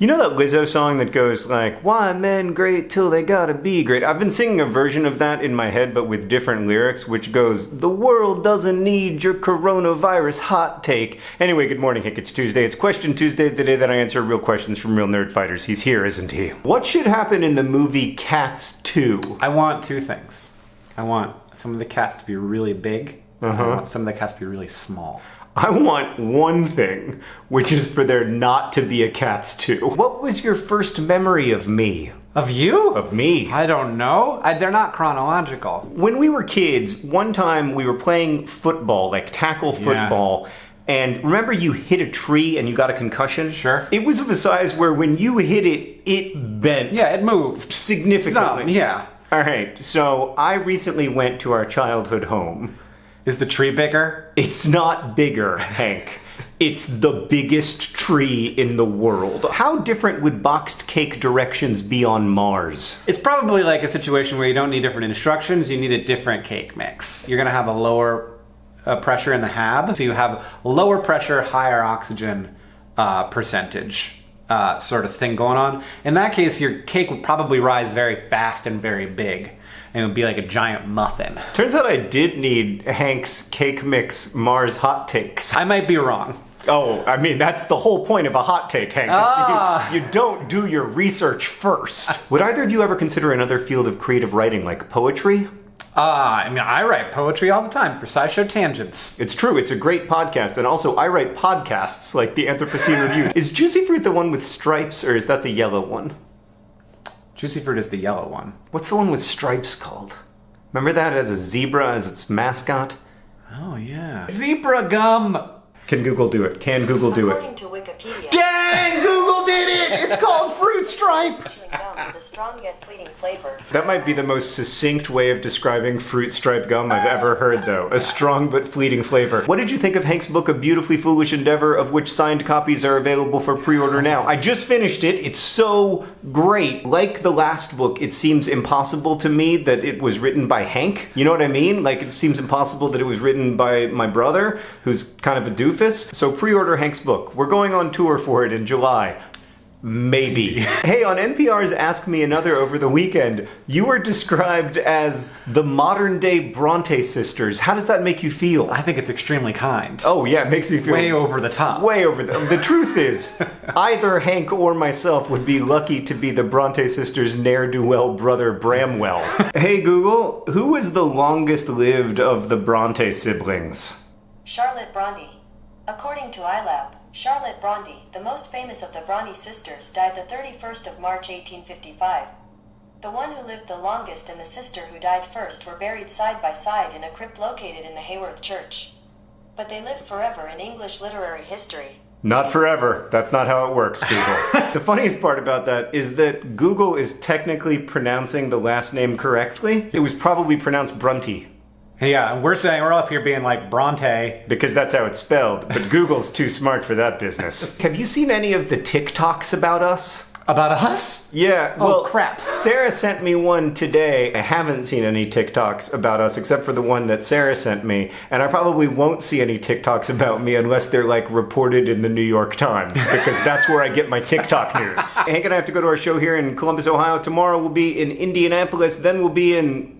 You know that Lizzo song that goes like, Why men great till they gotta be great? I've been singing a version of that in my head, but with different lyrics, which goes, The world doesn't need your coronavirus hot take. Anyway, good morning, Hick. It's Tuesday. It's Question Tuesday, the day that I answer real questions from real nerd fighters. He's here, isn't he? What should happen in the movie Cats 2? I want two things. I want some of the cats to be really big. and I want some of the cats to be really small. I want one thing, which is for there not to be a Cats 2. What was your first memory of me? Of you? Of me? I don't know. I, they're not chronological. When we were kids, one time we were playing football, like tackle football. And remember you hit a tree and you got a concussion? Sure. It was of a size where when you hit it, it bent. Yeah, it moved. Significantly. No, yeah. Alright, so I recently went to our childhood home. Is the tree bigger? It's not bigger, Hank. It's the biggest tree in the world. How different would boxed cake directions be on Mars? It's probably like a situation where you don't need different instructions, you need a different cake mix. You're gonna have a lower uh, pressure in the hab, so you have lower pressure, higher oxygen uh, percentage uh, sort of thing going on. In that case, your cake would probably rise very fast and very big, and it would be like a giant muffin. Turns out I did need Hank's cake mix Mars hot takes. I might be wrong. Oh, I mean, that's the whole point of a hot take, Hank. Ah. You, you don't do your research first. Would either of you ever consider another field of creative writing like poetry? Ah, I mean, I write poetry all the time for SciShow Tangents. It's true, it's a great podcast, and also I write podcasts like the Anthropocene Review. Is Juicy Fruit the one with stripes, or is that the yellow one? Juicy Fruit is the yellow one. What's the one with stripes called? Remember that as a zebra as its mascot? Oh, yeah. Zebra gum! Can Google do it? Can Google do it? According to Wikipedia, Dang! Google did it! It's called Fruit Stripe! with a strong yet fleeting flavor. That might be the most succinct way of describing fruit stripe gum I've ever heard, though. A strong but fleeting flavor. What did you think of Hank's book, A Beautifully Foolish Endeavor, of which signed copies are available for pre order now? I just finished it. It's so great. Like the last book, it seems impossible to me that it was written by Hank. You know what I mean? Like, it seems impossible that it was written by my brother, who's kind of a doofus. So pre order Hank's book. We're going on tour for it in July. Maybe. hey, on NPR's Ask Me Another over the weekend, you were described as the modern day Bronte sisters. How does that make you feel? I think it's extremely kind. Oh, yeah, it makes me feel Way over the top. Way over the. The truth is, either Hank or myself would be lucky to be the Bronte sisters' ne'er do well brother Branwell. hey, Google, who is the longest lived of the Bronte siblings? Charlotte Bronte. According to iLab, Charlotte Bronte, the most famous of the Bronte sisters, died the 31st of March 1855. The one who lived the longest and the sister who died first were buried side by side in a crypt located in the Haworth Church. But they lived forever in English literary history. Not forever. That's not how it works, Google. the funniest part about that is that Google is technically pronouncing the last name correctly. It was probably pronounced Brunty, Yeah, we're saying we're up here being like Bronte. because that's how it's spelled, but Google's too smart for that business. Have you seen any of the TikToks about us? About us? Yeah, Oh, well, crap. Sarah sent me one today. I haven't seen any TikToks about us except for the one that Sarah sent me, and I probably won't see any TikToks about me unless they're like reported in the New York Times because that's where I get my TikTok news. Hank and I have to go to our show here in Columbus, Ohio. Tomorrow we'll be in Indianapolis, then we'll be in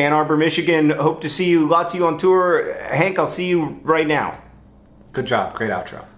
Ann Arbor, Michigan. Hope to see you, lots of you on tour. Hank, I'll see you right now. Good job. Great outro.